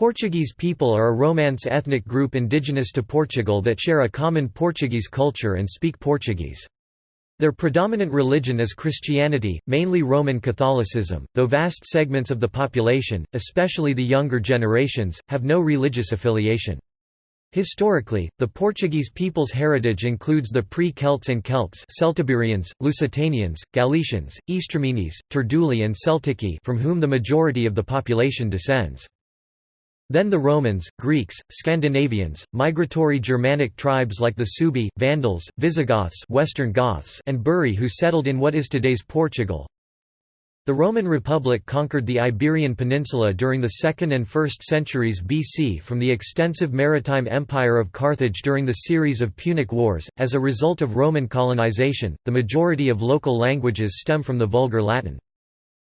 Portuguese people are a Romance ethnic group indigenous to Portugal that share a common Portuguese culture and speak Portuguese. Their predominant religion is Christianity, mainly Roman Catholicism, though vast segments of the population, especially the younger generations, have no religious affiliation. Historically, the Portuguese people's heritage includes the pre-Celts and Celts Celtiberians, Lusitanians, Galicians, Eastermenes, Turduli and Celtici from whom the majority of the population descends. Then the Romans, Greeks, Scandinavians, migratory Germanic tribes like the Suebi, Vandals, Visigoths, Western Goths, and Buri who settled in what is today's Portugal. The Roman Republic conquered the Iberian Peninsula during the 2nd and 1st centuries BC from the extensive maritime empire of Carthage during the series of Punic Wars. As a result of Roman colonization, the majority of local languages stem from the Vulgar Latin.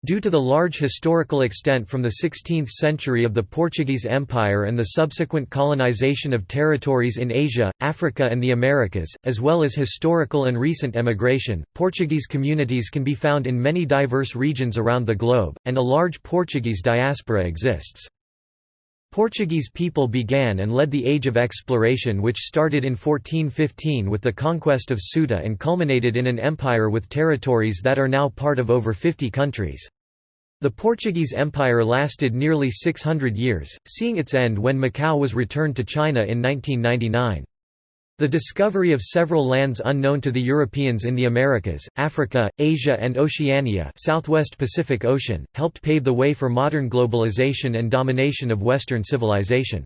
Due to the large historical extent from the 16th century of the Portuguese Empire and the subsequent colonization of territories in Asia, Africa and the Americas, as well as historical and recent emigration, Portuguese communities can be found in many diverse regions around the globe, and a large Portuguese diaspora exists. Portuguese people began and led the Age of Exploration which started in 1415 with the conquest of Ceuta and culminated in an empire with territories that are now part of over 50 countries. The Portuguese Empire lasted nearly 600 years, seeing its end when Macau was returned to China in 1999. The discovery of several lands unknown to the Europeans in the Americas, Africa, Asia and Oceania Southwest Pacific Ocean, helped pave the way for modern globalization and domination of Western civilization.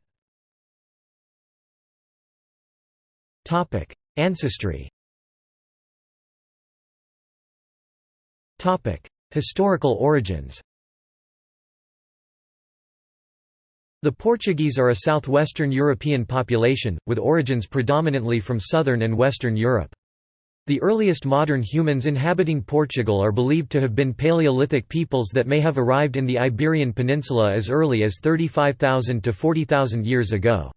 Ancestry Historical origins The Portuguese are a southwestern European population, with origins predominantly from southern and western Europe. The earliest modern humans inhabiting Portugal are believed to have been Paleolithic peoples that may have arrived in the Iberian Peninsula as early as 35,000 to 40,000 years ago.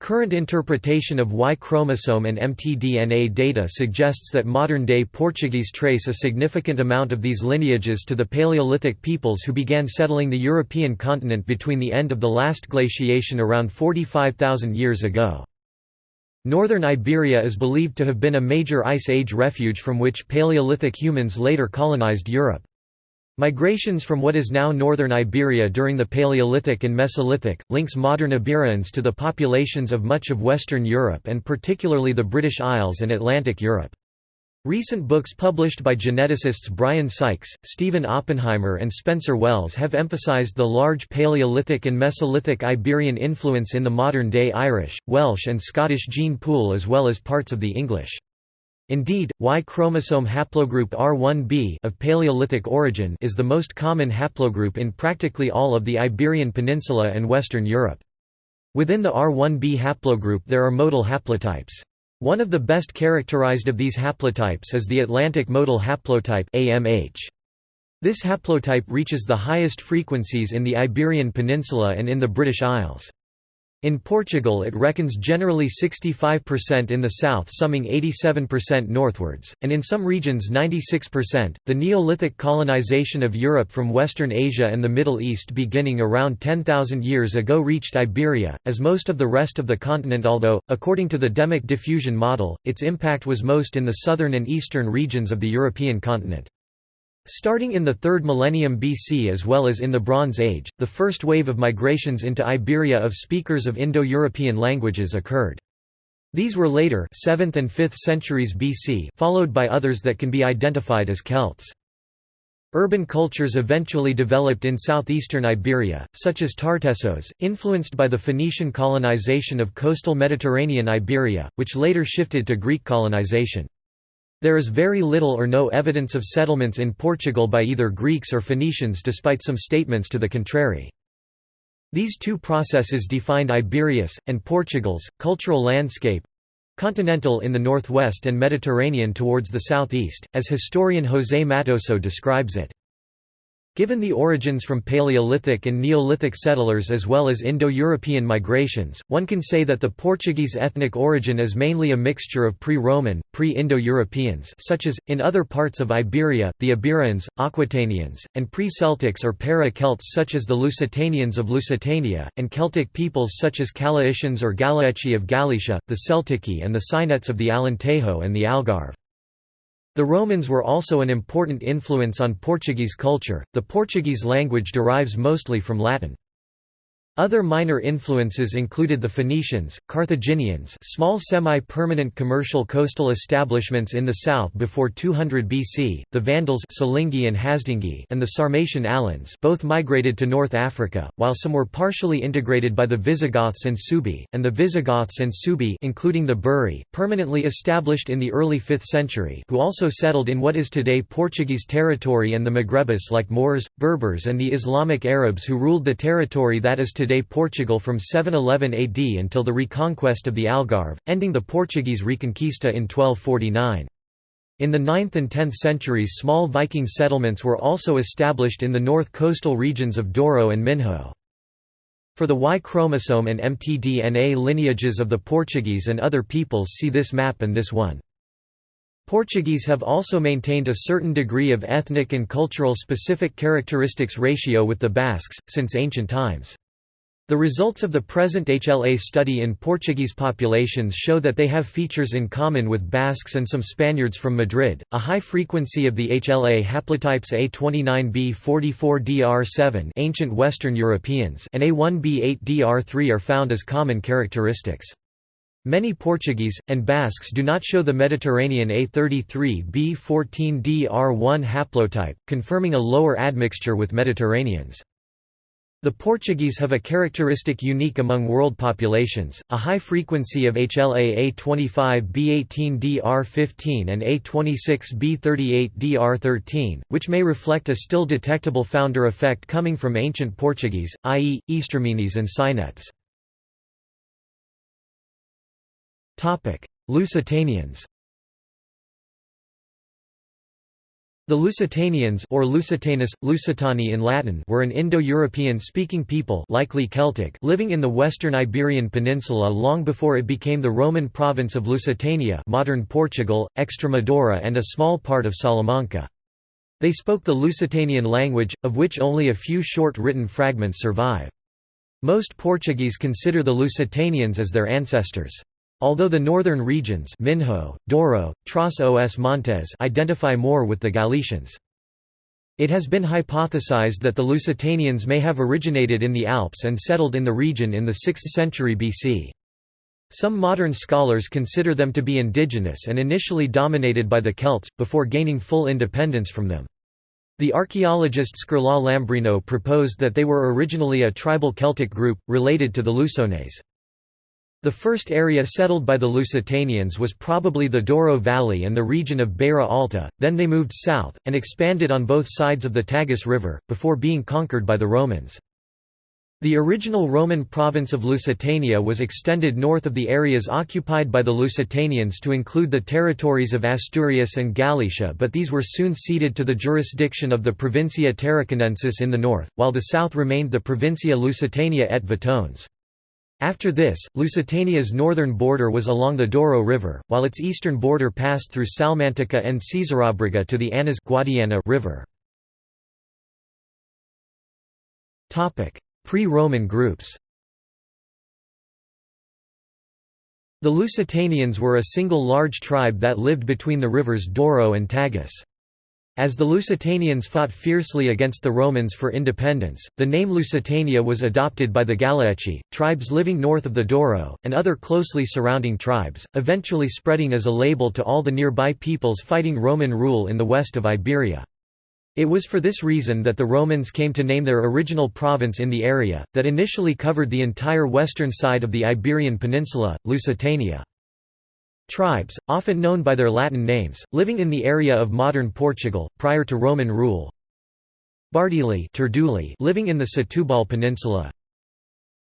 Current interpretation of Y chromosome and mtDNA data suggests that modern-day Portuguese trace a significant amount of these lineages to the Paleolithic peoples who began settling the European continent between the end of the last glaciation around 45,000 years ago. Northern Iberia is believed to have been a major Ice Age refuge from which Paleolithic humans later colonized Europe. Migrations from what is now northern Iberia during the Paleolithic and Mesolithic, links modern Iberians to the populations of much of Western Europe and particularly the British Isles and Atlantic Europe. Recent books published by geneticists Brian Sykes, Stephen Oppenheimer and Spencer Wells have emphasized the large Paleolithic and Mesolithic Iberian influence in the modern-day Irish, Welsh and Scottish gene pool as well as parts of the English. Indeed, Y chromosome haplogroup R1b of Paleolithic origin is the most common haplogroup in practically all of the Iberian Peninsula and Western Europe. Within the R1b haplogroup there are modal haplotypes. One of the best characterized of these haplotypes is the Atlantic modal haplotype AMH. This haplotype reaches the highest frequencies in the Iberian Peninsula and in the British Isles. In Portugal it reckons generally 65% in the south summing 87% northwards, and in some regions 96%. The Neolithic colonization of Europe from Western Asia and the Middle East beginning around 10,000 years ago reached Iberia, as most of the rest of the continent although, according to the Demic diffusion model, its impact was most in the southern and eastern regions of the European continent. Starting in the 3rd millennium BC as well as in the Bronze Age, the first wave of migrations into Iberia of speakers of Indo-European languages occurred. These were later 7th and 5th centuries BC followed by others that can be identified as Celts. Urban cultures eventually developed in southeastern Iberia, such as Tartessos, influenced by the Phoenician colonization of coastal Mediterranean Iberia, which later shifted to Greek colonization. There is very little or no evidence of settlements in Portugal by either Greeks or Phoenicians despite some statements to the contrary. These two processes defined Iberia's, and Portugal's, cultural landscape continental in the northwest and Mediterranean towards the southeast, as historian José Mattoso describes it. Given the origins from Paleolithic and Neolithic settlers as well as Indo-European migrations, one can say that the Portuguese ethnic origin is mainly a mixture of pre-Roman, pre-Indo-Europeans such as, in other parts of Iberia, the Iberians, Aquitanians, and pre-Celtics or para-Celts such as the Lusitanians of Lusitania, and Celtic peoples such as Calaicians or Galaeci of Galicia, the Celtici and the Sainetes of the Alentejo and the Algarve. The Romans were also an important influence on Portuguese culture. The Portuguese language derives mostly from Latin. Other minor influences included the Phoenicians, Carthaginians small semi-permanent commercial coastal establishments in the south before 200 BC, the Vandals Silingi and, Hasdingi and the Sarmatian Alans both migrated to North Africa, while some were partially integrated by the Visigoths and Suebi, and the Visigoths and Suebi including the Buri, permanently established in the early 5th century who also settled in what is today Portuguese territory and the Maghrebis like Moors, Berbers and the Islamic Arabs who ruled the territory that is today Portugal from 711 AD until the reconquest of the Algarve, ending the Portuguese Reconquista in 1249. In the 9th and 10th centuries small Viking settlements were also established in the north coastal regions of Douro and Minho. For the Y chromosome and mtDNA lineages of the Portuguese and other peoples see this map and this one. Portuguese have also maintained a certain degree of ethnic and cultural specific characteristics ratio with the Basques, since ancient times. The results of the present HLA study in Portuguese populations show that they have features in common with Basques and some Spaniards from Madrid. A high frequency of the HLA haplotypes A29B44DR7 ancient Western Europeans and A1B8DR3 are found as common characteristics. Many Portuguese, and Basques do not show the Mediterranean A33B14DR1 haplotype, confirming a lower admixture with Mediterraneans. The Portuguese have a characteristic unique among world populations, a high frequency of HLA A25B18DR15 and A26B38DR13, which may reflect a still detectable founder effect coming from ancient Portuguese, i.e., Eastermenes and Sainetes. Lusitanians The Lusitanians or Lusitanus, Lusitani in Latin were an Indo-European speaking people likely Celtic living in the western Iberian Peninsula long before it became the Roman province of Lusitania modern Portugal, Extremadura and a small part of Salamanca. They spoke the Lusitanian language, of which only a few short written fragments survive. Most Portuguese consider the Lusitanians as their ancestors. Although the northern regions Minho, Douro, Trás-os Montes identify more with the Galicians. It has been hypothesized that the Lusitanians may have originated in the Alps and settled in the region in the 6th century BC. Some modern scholars consider them to be indigenous and initially dominated by the Celts, before gaining full independence from them. The archaeologist Scarlat Lambrino proposed that they were originally a tribal Celtic group, related to the Lusones. The first area settled by the Lusitanians was probably the Douro Valley and the region of Beira Alta, then they moved south, and expanded on both sides of the Tagus River, before being conquered by the Romans. The original Roman province of Lusitania was extended north of the areas occupied by the Lusitanians to include the territories of Asturias and Galicia but these were soon ceded to the jurisdiction of the Provincia Tarraconensis in the north, while the south remained the Provincia Lusitania et Vetones. After this, Lusitania's northern border was along the Douro River, while its eastern border passed through Salmantica and Caesaraubriga to the Anas Guadiana River. Pre-Roman groups The Lusitanians were a single large tribe that lived between the rivers Douro and Tagus. As the Lusitanians fought fiercely against the Romans for independence, the name Lusitania was adopted by the Galaeci, tribes living north of the Douro, and other closely surrounding tribes, eventually spreading as a label to all the nearby peoples fighting Roman rule in the west of Iberia. It was for this reason that the Romans came to name their original province in the area, that initially covered the entire western side of the Iberian Peninsula, Lusitania. Tribes, often known by their Latin names, living in the area of modern Portugal, prior to Roman rule. Bardili living in the Setúbal Peninsula.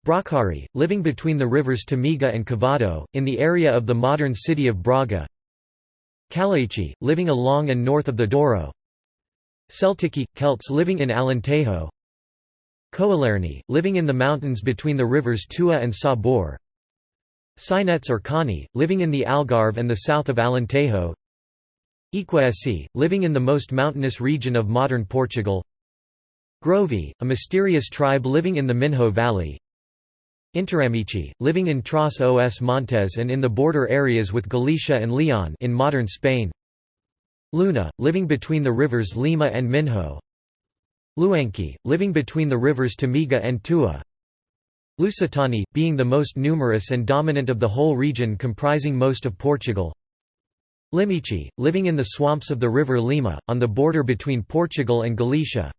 Bracari, living between the rivers Tâmega and Cavado, in the area of the modern city of Braga. Calaici, living along and north of the Douro. Celtici – Celts living in Alentejo Coalerni, living in the mountains between the rivers Tua and Sabor Sinets or Kani, living in the Algarve and the south of Alentejo. Iquesi, living in the most mountainous region of modern Portugal. Grovi, a mysterious tribe living in the Minho Valley. Interamici, living in Tras os Montes and in the border areas with Galicia and Leon in modern Spain. Luna, living between the rivers Lima and Minho. Luanki, living between the rivers Tâmega and Tua Lusitani, being the most numerous and dominant of the whole region comprising most of Portugal. Limici, living in the swamps of the river Lima, on the border between Portugal and Galicia.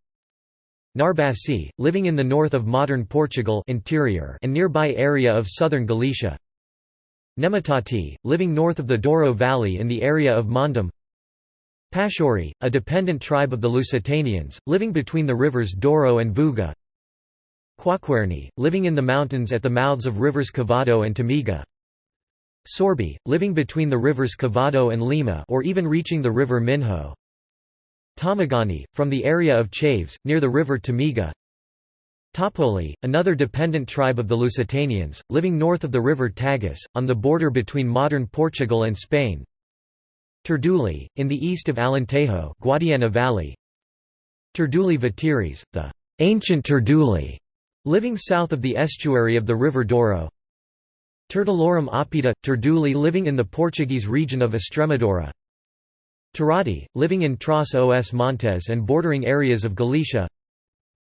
Narbasi, living in the north of modern Portugal interior and nearby area of southern Galicia. Nematati, living north of the Douro Valley in the area of Mondom Pashori, a dependent tribe of the Lusitanians, living between the rivers Douro and Vouga Quaquerni, living in the mountains at the mouths of rivers Cavado and Tâmega Sorbi, living between the rivers Cavado and Lima or even reaching the river Minho. Tamagani, from the area of Chaves, near the river Tâmega Topoli, another dependent tribe of the Lusitanians, living north of the river Tagus, on the border between modern Portugal and Spain. Turduli, in the east of Alentejo Guadiana Valley. Turduli Vatiris, the ancient Turduli, living south of the estuary of the river Douro. Turtalorum apida, Turduli living in the Portuguese region of Estremadura. Tarati, living in Tras os Montes and bordering areas of Galicia.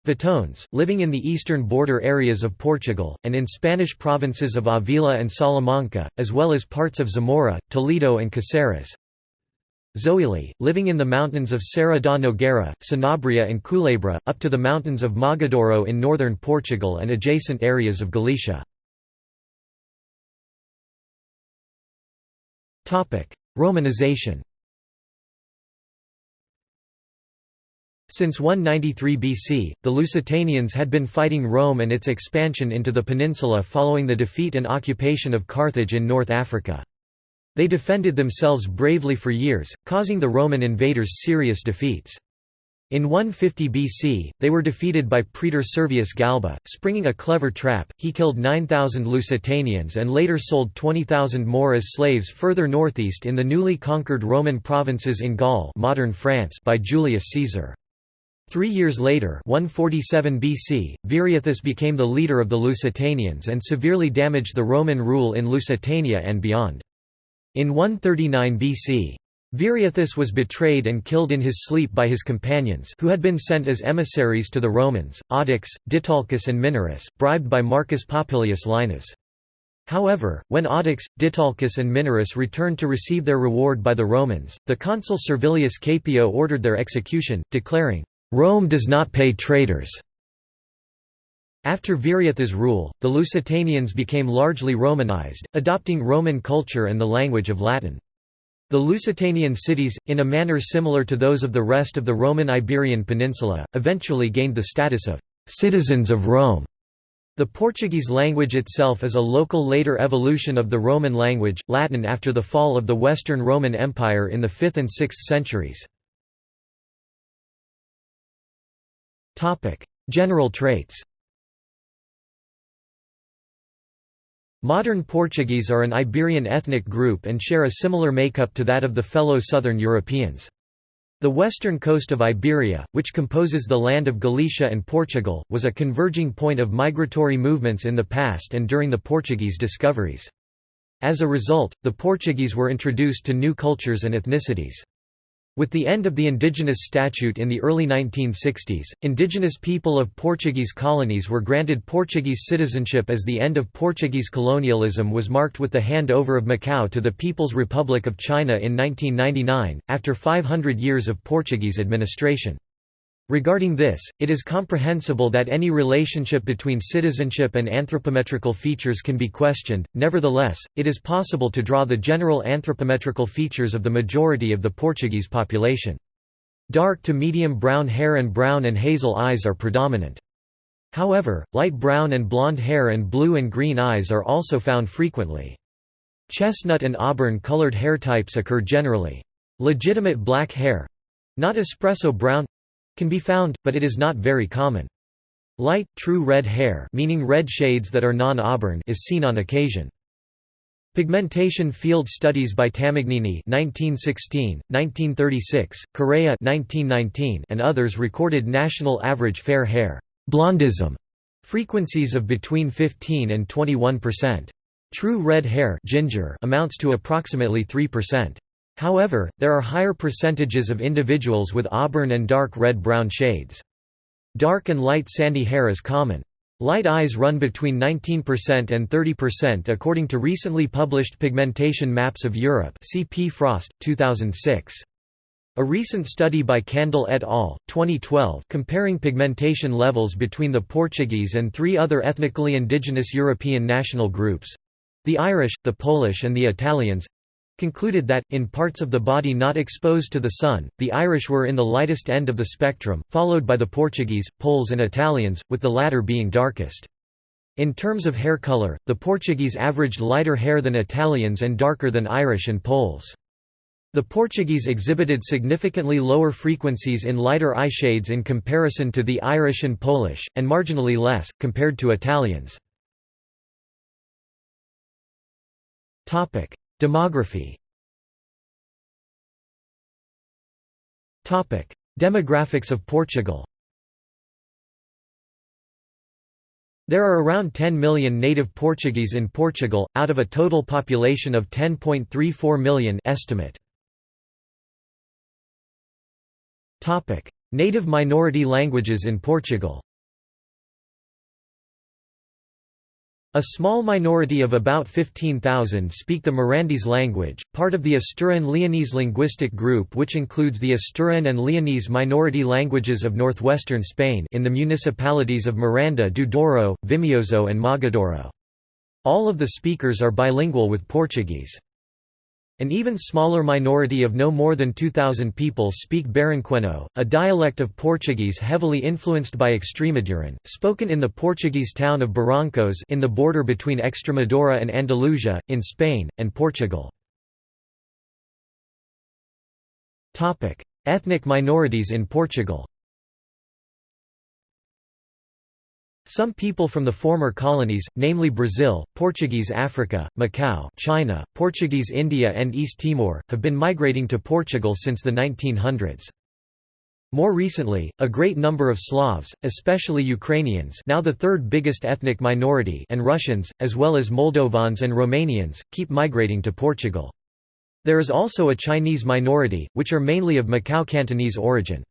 Vitones, living in the eastern border areas of Portugal, and in Spanish provinces of Avila and Salamanca, as well as parts of Zamora, Toledo and Caceres Zoili, living in the mountains of Serra da Nogueira, Sanabria and Culebra, up to the mountains of Mogadouro in northern Portugal and adjacent areas of Galicia. Romanization Since 193 BC, the Lusitanians had been fighting Rome and its expansion into the peninsula following the defeat and occupation of Carthage in North Africa. They defended themselves bravely for years, causing the Roman invaders serious defeats. In 150 BC, they were defeated by Praetor Servius Galba. Springing a clever trap, he killed 9,000 Lusitanians and later sold 20,000 more as slaves further northeast in the newly conquered Roman provinces in Gaul modern France by Julius Caesar. Three years later 147 BC, Viriathus became the leader of the Lusitanians and severely damaged the Roman rule in Lusitania and beyond. In 139 BC, Viriathus was betrayed and killed in his sleep by his companions who had been sent as emissaries to the Romans, Audax, Ditalchus and Minarus, bribed by Marcus Popilius Linus. However, when Audax, Ditalchus and Minarus returned to receive their reward by the Romans, the consul Servilius Caepio ordered their execution, declaring, "'Rome does not pay traitors' After Viriathus' rule, the Lusitanians became largely Romanized, adopting Roman culture and the language of Latin. The Lusitanian cities, in a manner similar to those of the rest of the Roman Iberian Peninsula, eventually gained the status of «citizens of Rome». The Portuguese language itself is a local later evolution of the Roman language, Latin after the fall of the Western Roman Empire in the 5th and 6th centuries. General traits Modern Portuguese are an Iberian ethnic group and share a similar makeup to that of the fellow southern Europeans. The western coast of Iberia, which composes the land of Galicia and Portugal, was a converging point of migratory movements in the past and during the Portuguese discoveries. As a result, the Portuguese were introduced to new cultures and ethnicities. With the end of the indigenous statute in the early 1960s, indigenous people of Portuguese colonies were granted Portuguese citizenship as the end of Portuguese colonialism was marked with the handover of Macau to the People's Republic of China in 1999, after 500 years of Portuguese administration. Regarding this, it is comprehensible that any relationship between citizenship and anthropometrical features can be questioned, nevertheless, it is possible to draw the general anthropometrical features of the majority of the Portuguese population. Dark to medium brown hair and brown and hazel eyes are predominant. However, light brown and blonde hair and blue and green eyes are also found frequently. Chestnut and auburn-colored hair types occur generally. Legitimate black hair—not espresso brown can be found, but it is not very common. Light, true red hair meaning red shades that are non-auburn is seen on occasion. Pigmentation Field Studies by Tamagnini 1916, 1936, Correa 1919, and others recorded national average fair hair blondism frequencies of between 15 and 21%. True red hair ginger amounts to approximately 3%. However, there are higher percentages of individuals with auburn and dark red-brown shades. Dark and light sandy hair is common. Light eyes run between 19% and 30% according to recently published pigmentation maps of Europe see P. Frost, 2006. A recent study by Candille et al. 2012 comparing pigmentation levels between the Portuguese and three other ethnically indigenous European national groups—the Irish, the Polish and the Italians, concluded that, in parts of the body not exposed to the sun, the Irish were in the lightest end of the spectrum, followed by the Portuguese, Poles and Italians, with the latter being darkest. In terms of hair color, the Portuguese averaged lighter hair than Italians and darker than Irish and Poles. The Portuguese exhibited significantly lower frequencies in lighter eye shades in comparison to the Irish and Polish, and marginally less, compared to Italians. Demography. Demographics of Portugal. There are around 10 million native Portuguese in Portugal, out of a total population of 10.34 million estimate. Native minority languages in Portugal A small minority of about 15,000 speak the Mirandese language, part of the Asturian-Leonese linguistic group which includes the Asturian and Leonese minority languages of northwestern Spain in the municipalities of Miranda do Douro, Vimioso and Mogadouro. All of the speakers are bilingual with Portuguese. An even smaller minority of no more than 2,000 people speak Barranquenho, a dialect of Portuguese heavily influenced by Extremaduran, spoken in the Portuguese town of Barrancos in the border between Extremadura and Andalusia, in Spain, and Portugal. Ethnic minorities in Portugal Some people from the former colonies, namely Brazil, Portuguese Africa, Macau China, Portuguese India and East Timor, have been migrating to Portugal since the 1900s. More recently, a great number of Slavs, especially Ukrainians now the third biggest ethnic minority and Russians, as well as Moldovans and Romanians, keep migrating to Portugal. There is also a Chinese minority, which are mainly of Macau Cantonese origin.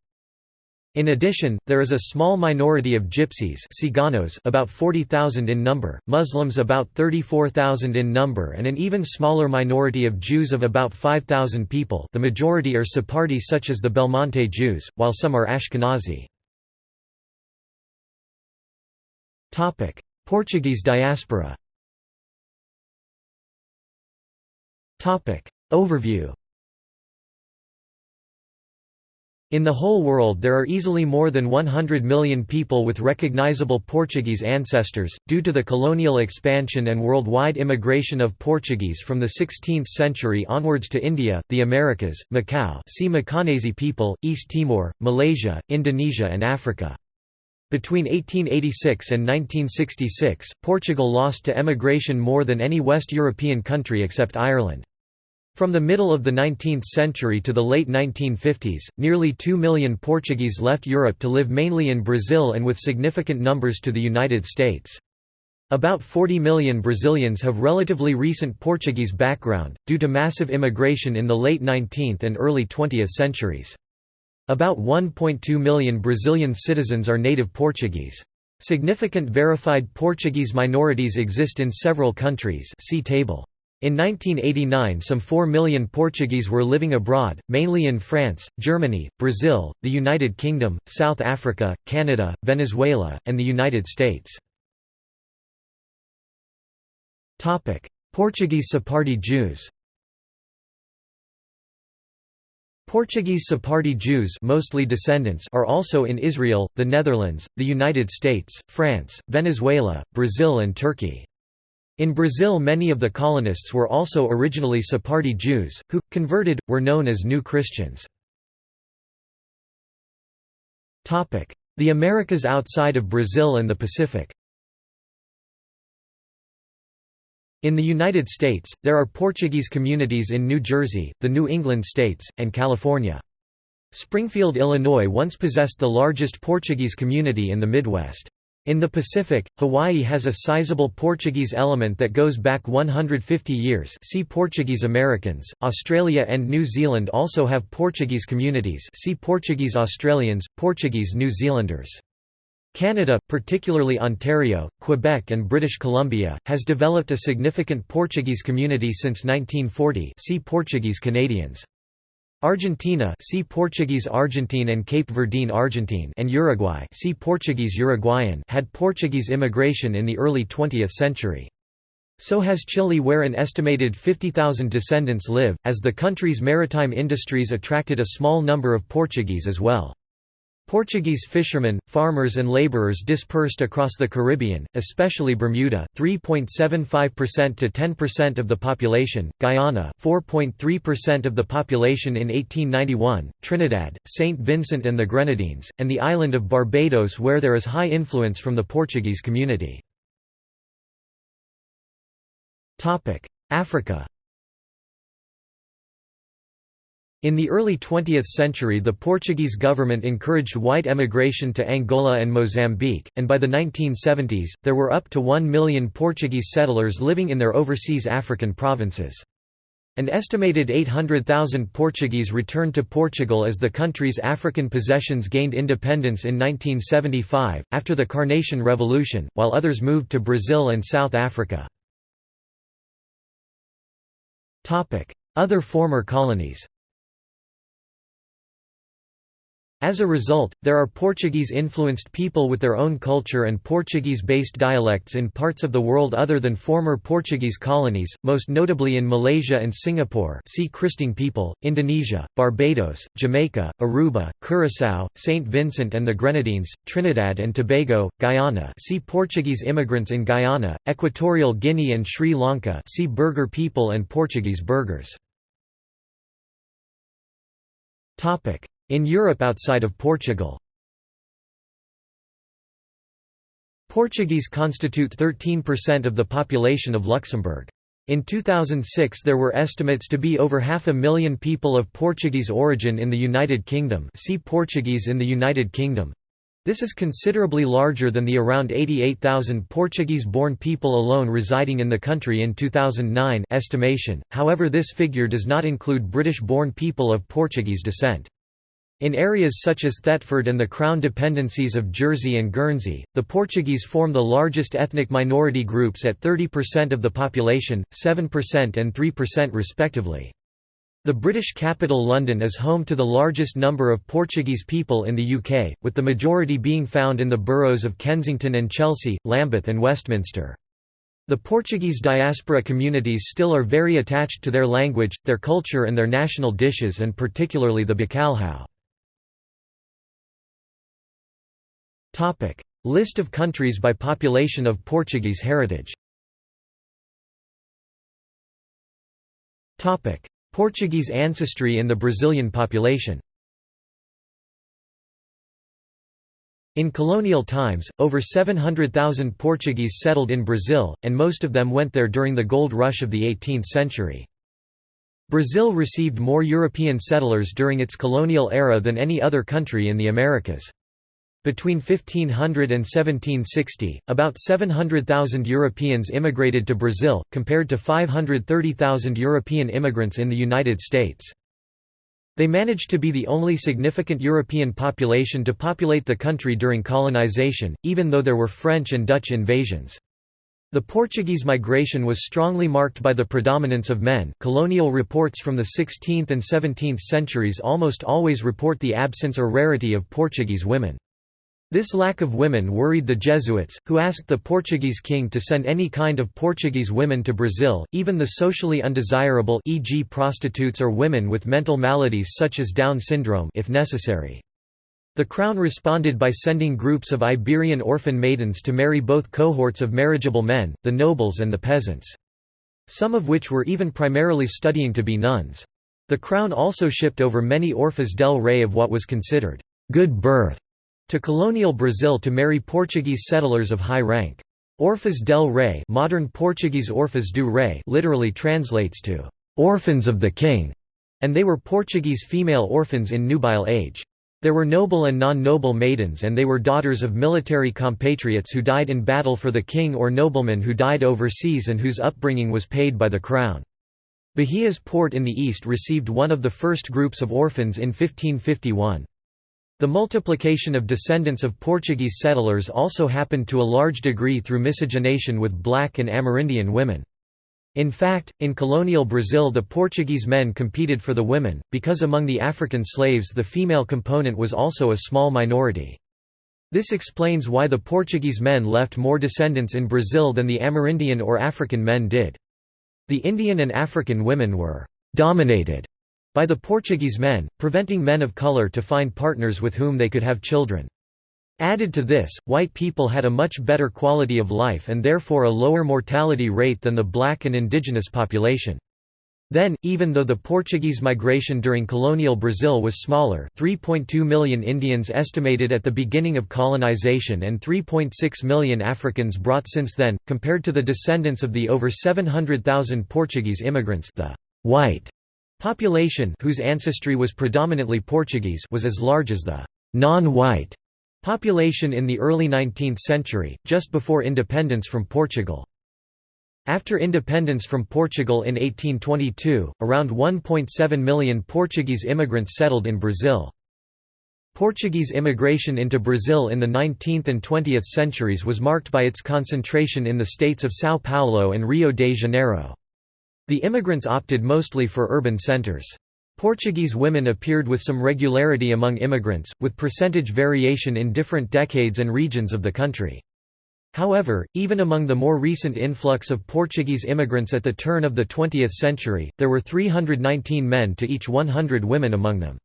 In addition, there is a small minority of Gypsies Ciganos about 40,000 in number, Muslims about 34,000 in number and an even smaller minority of Jews of about 5,000 people. The majority are Sephardi such as the Belmonte Jews, while some are Ashkenazi. Portuguese diaspora. Overview In the whole world there are easily more than 100 million people with recognizable Portuguese ancestors, due to the colonial expansion and worldwide immigration of Portuguese from the 16th century onwards to India, the Americas, Macau see Macanese people, East Timor, Malaysia, Indonesia and Africa. Between 1886 and 1966, Portugal lost to emigration more than any West European country except Ireland. From the middle of the 19th century to the late 1950s, nearly 2 million Portuguese left Europe to live mainly in Brazil and with significant numbers to the United States. About 40 million Brazilians have relatively recent Portuguese background, due to massive immigration in the late 19th and early 20th centuries. About 1.2 million Brazilian citizens are native Portuguese. Significant verified Portuguese minorities exist in several countries see table. In 1989 some 4 million Portuguese were living abroad, mainly in France, Germany, Brazil, the United Kingdom, South Africa, Canada, Venezuela, and the United States. Portuguese Sephardi Jews Portuguese Sephardi Jews mostly descendants are also in Israel, the Netherlands, the United States, France, Venezuela, Brazil and Turkey. In Brazil many of the colonists were also originally Sephardi Jews, who, converted, were known as New Christians. The Americas outside of Brazil and the Pacific In the United States, there are Portuguese communities in New Jersey, the New England states, and California. Springfield, Illinois once possessed the largest Portuguese community in the Midwest. In the Pacific, Hawaii has a sizable Portuguese element that goes back 150 years see Portuguese Americans. Australia and New Zealand also have Portuguese communities see Portuguese Australians, Portuguese New Zealanders. Canada, particularly Ontario, Quebec and British Columbia, has developed a significant Portuguese community since 1940 see Portuguese Canadians. Argentina see Portuguese Argentine and Cape Verdean Argentine and Uruguay see Portuguese Uruguayan had Portuguese immigration in the early 20th century. So has Chile where an estimated 50,000 descendants live, as the country's maritime industries attracted a small number of Portuguese as well. Portuguese fishermen, farmers and laborers dispersed across the Caribbean, especially Bermuda, 3.75% to 10% of the population, Guyana, 4.3% of the population in 1891, Trinidad, St. Vincent and the Grenadines, and the island of Barbados where there is high influence from the Portuguese community. Africa In the early 20th century the Portuguese government encouraged white emigration to Angola and Mozambique, and by the 1970s, there were up to 1 million Portuguese settlers living in their overseas African provinces. An estimated 800,000 Portuguese returned to Portugal as the country's African possessions gained independence in 1975, after the Carnation Revolution, while others moved to Brazil and South Africa. Other former colonies As a result, there are Portuguese-influenced people with their own culture and Portuguese-based dialects in parts of the world other than former Portuguese colonies, most notably in Malaysia and Singapore see Kristang people, Indonesia, Barbados, Jamaica, Aruba, Curaçao, St. Vincent and the Grenadines, Trinidad and Tobago, Guyana see Portuguese immigrants in Guyana, Equatorial Guinea and Sri Lanka see Burgher people and Portuguese burghers. In Europe outside of Portugal Portuguese constitute 13% of the population of Luxembourg. In 2006 there were estimates to be over half a million people of Portuguese origin in the United Kingdom see Portuguese in the United Kingdom. This is considerably larger than the around 88,000 Portuguese-born people alone residing in the country in 2009 estimation, however this figure does not include British-born people of Portuguese descent. In areas such as Thetford and the Crown dependencies of Jersey and Guernsey, the Portuguese form the largest ethnic minority groups at 30% of the population, 7% and 3% respectively. The British capital London is home to the largest number of Portuguese people in the UK, with the majority being found in the boroughs of Kensington and Chelsea, Lambeth and Westminster. The Portuguese diaspora communities still are very attached to their language, their culture and their national dishes and particularly the bacalhau. List of countries by population of Portuguese heritage. Topic: Portuguese ancestry in the Brazilian population. In colonial times, over 700,000 Portuguese settled in Brazil, and most of them went there during the gold rush of the 18th century. Brazil received more European settlers during its colonial era than any other country in the Americas. Between 1500 and 1760, about 700,000 Europeans immigrated to Brazil, compared to 530,000 European immigrants in the United States. They managed to be the only significant European population to populate the country during colonization, even though there were French and Dutch invasions. The Portuguese migration was strongly marked by the predominance of men. Colonial reports from the 16th and 17th centuries almost always report the absence or rarity of Portuguese women. This lack of women worried the Jesuits, who asked the Portuguese king to send any kind of Portuguese women to Brazil, even the socially undesirable e.g. prostitutes or women with mental maladies such as Down syndrome if necessary. The crown responded by sending groups of Iberian orphan maidens to marry both cohorts of marriageable men, the nobles and the peasants. Some of which were even primarily studying to be nuns. The crown also shipped over many orphas del rey of what was considered good birth to colonial Brazil to marry Portuguese settlers of high rank. Orfas del Rei modern Portuguese Orfas do Rei literally translates to «orphans of the king», and they were Portuguese female orphans in nubile age. There were noble and non-noble maidens and they were daughters of military compatriots who died in battle for the king or nobleman who died overseas and whose upbringing was paid by the crown. Bahia's port in the east received one of the first groups of orphans in 1551. The multiplication of descendants of Portuguese settlers also happened to a large degree through miscegenation with black and Amerindian women. In fact, in colonial Brazil the Portuguese men competed for the women, because among the African slaves the female component was also a small minority. This explains why the Portuguese men left more descendants in Brazil than the Amerindian or African men did. The Indian and African women were «dominated» by the Portuguese men, preventing men of color to find partners with whom they could have children. Added to this, white people had a much better quality of life and therefore a lower mortality rate than the black and indigenous population. Then, even though the Portuguese migration during colonial Brazil was smaller 3.2 million Indians estimated at the beginning of colonization and 3.6 million Africans brought since then, compared to the descendants of the over 700,000 Portuguese immigrants the white Population whose ancestry was predominantly Portuguese was as large as the non-white population in the early 19th century, just before independence from Portugal. After independence from Portugal in 1822, around 1.7 million Portuguese immigrants settled in Brazil. Portuguese immigration into Brazil in the 19th and 20th centuries was marked by its concentration in the states of São Paulo and Rio de Janeiro. The immigrants opted mostly for urban centers. Portuguese women appeared with some regularity among immigrants, with percentage variation in different decades and regions of the country. However, even among the more recent influx of Portuguese immigrants at the turn of the 20th century, there were 319 men to each 100 women among them.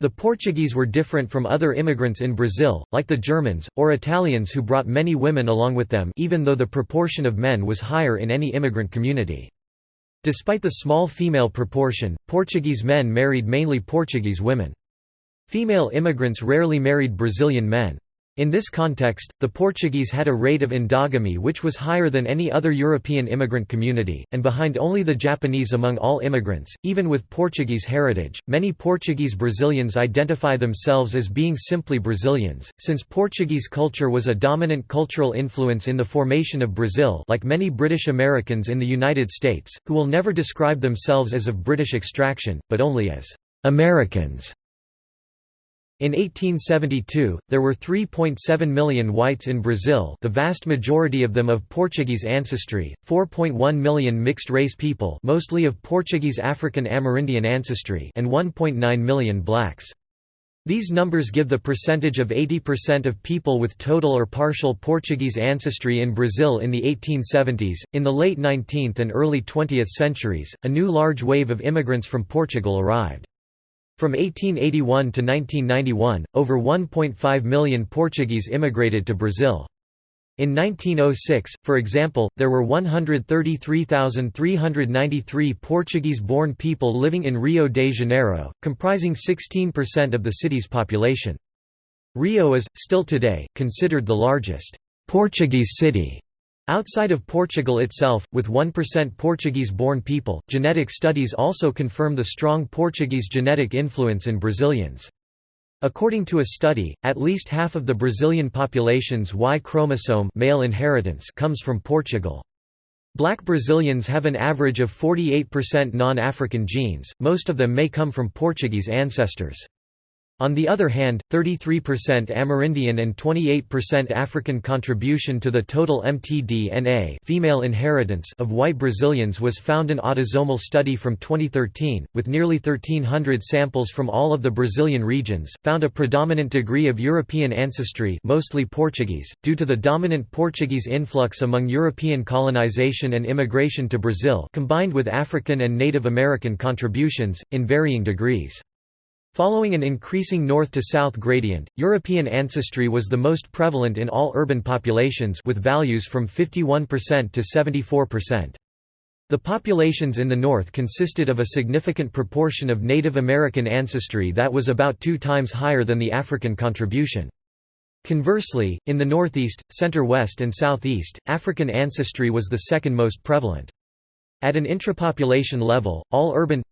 The Portuguese were different from other immigrants in Brazil, like the Germans, or Italians who brought many women along with them even though the proportion of men was higher in any immigrant community. Despite the small female proportion, Portuguese men married mainly Portuguese women. Female immigrants rarely married Brazilian men. In this context, the Portuguese had a rate of endogamy which was higher than any other European immigrant community, and behind only the Japanese among all immigrants, even with Portuguese heritage. Many Portuguese Brazilians identify themselves as being simply Brazilians, since Portuguese culture was a dominant cultural influence in the formation of Brazil, like many British Americans in the United States, who will never describe themselves as of British extraction, but only as Americans. In 1872, there were 3.7 million whites in Brazil the vast majority of them of Portuguese ancestry, 4.1 million mixed-race people mostly of Portuguese African Amerindian ancestry and 1.9 million blacks. These numbers give the percentage of 80% of people with total or partial Portuguese ancestry in Brazil in the 1870s. In the late 19th and early 20th centuries, a new large wave of immigrants from Portugal arrived. From 1881 to 1991, over 1.5 million Portuguese immigrated to Brazil. In 1906, for example, there were 133,393 Portuguese-born people living in Rio de Janeiro, comprising 16% of the city's population. Rio is, still today, considered the largest Portuguese city Outside of Portugal itself, with 1% Portuguese-born people, genetic studies also confirm the strong Portuguese genetic influence in Brazilians. According to a study, at least half of the Brazilian population's Y chromosome male inheritance comes from Portugal. Black Brazilians have an average of 48% non-African genes, most of them may come from Portuguese ancestors. On the other hand, 33% Amerindian and 28% African contribution to the total mtDNA female inheritance of white Brazilians was found in autosomal study from 2013, with nearly 1300 samples from all of the Brazilian regions, found a predominant degree of European ancestry mostly Portuguese, due to the dominant Portuguese influx among European colonization and immigration to Brazil combined with African and Native American contributions, in varying degrees. Following an increasing north-to-south gradient, European ancestry was the most prevalent in all urban populations with values from 51% to 74%. The populations in the north consisted of a significant proportion of Native American ancestry that was about two times higher than the African contribution. Conversely, in the northeast, center-west and southeast, African ancestry was the second most prevalent. At an intrapopulation level, all urban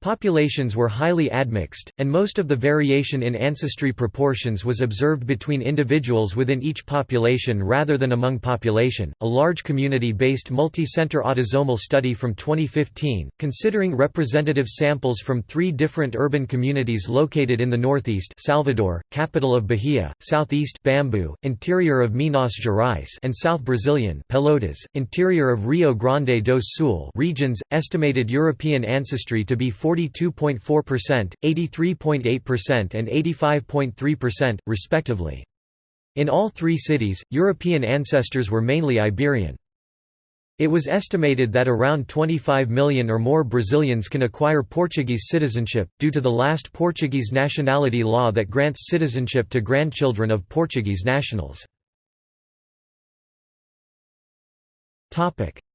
Populations were highly admixed, and most of the variation in ancestry proportions was observed between individuals within each population rather than among population. A large community based multi center autosomal study from 2015, considering representative samples from three different urban communities located in the northeast Salvador, capital of Bahia, southeast Bambuí, interior of Minas Gerais, and south Brazilian Pelotas, interior of Rio Grande do Sul regions, estimated European ancestry to be 42.4%, 83.8% and 85.3%, respectively. In all three cities, European ancestors were mainly Iberian. It was estimated that around 25 million or more Brazilians can acquire Portuguese citizenship, due to the last Portuguese nationality law that grants citizenship to grandchildren of Portuguese nationals.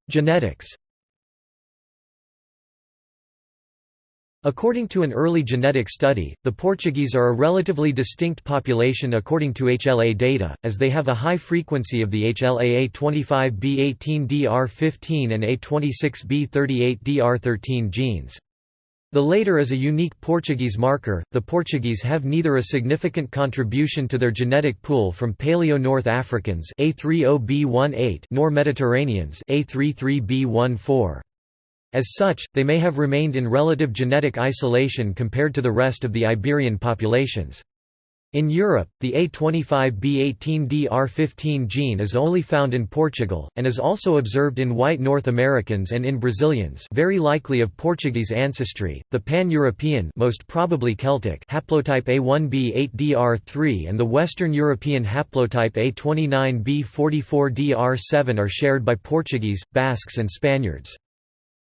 Genetics According to an early genetic study, the Portuguese are a relatively distinct population according to HLA data, as they have a high frequency of the HLA A25B18DR15 and A26B38DR13 genes. The later is a unique Portuguese marker. The Portuguese have neither a significant contribution to their genetic pool from Paleo North Africans A30B18 nor Mediterraneans A33B14. As such, they may have remained in relative genetic isolation compared to the rest of the Iberian populations. In Europe, the A25B18DR15 gene is only found in Portugal, and is also observed in white North Americans and in Brazilians very likely of Portuguese ancestry, the pan-European most probably Celtic haplotype A1B8DR3 and the Western European haplotype A29B44DR7 are shared by Portuguese, Basques and Spaniards.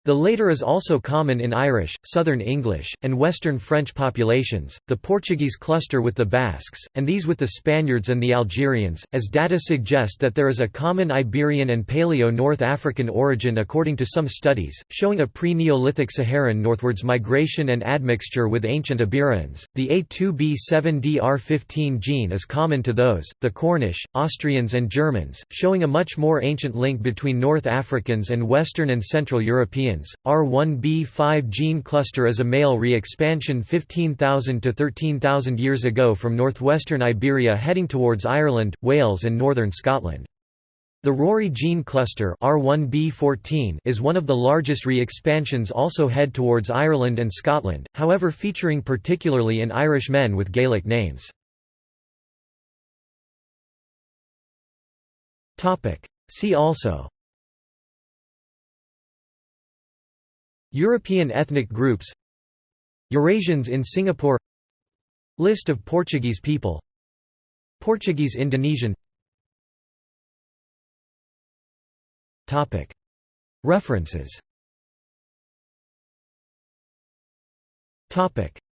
The later is also common in Irish, Southern English, and Western French populations, the Portuguese cluster with the Basques, and these with the Spaniards and the Algerians, as data suggest that there is a common Iberian and Paleo-North African origin according to some studies, showing a pre-Neolithic Saharan northwards migration and admixture with ancient Iberians. The A2B7DR15 gene is common to those, the Cornish, Austrians and Germans, showing a much more ancient link between North Africans and Western and Central Europeans R1b5 gene cluster is a male re-expansion 15,000 to 13,000 years ago from northwestern Iberia heading towards Ireland, Wales and northern Scotland. The Rory gene cluster R1b14 is one of the largest re-expansions also head towards Ireland and Scotland, however featuring particularly in Irish men with Gaelic names. See also European ethnic groups Eurasians in Singapore List of Portuguese people Portuguese Indonesian. References.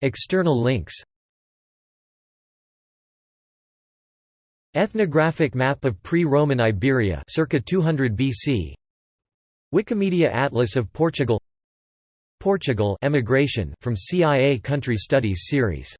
External links. Ethnographic map of pre-Roman Iberia circa 200 BC Wikimedia Atlas of Portugal Portugal emigration from CIA Country Studies series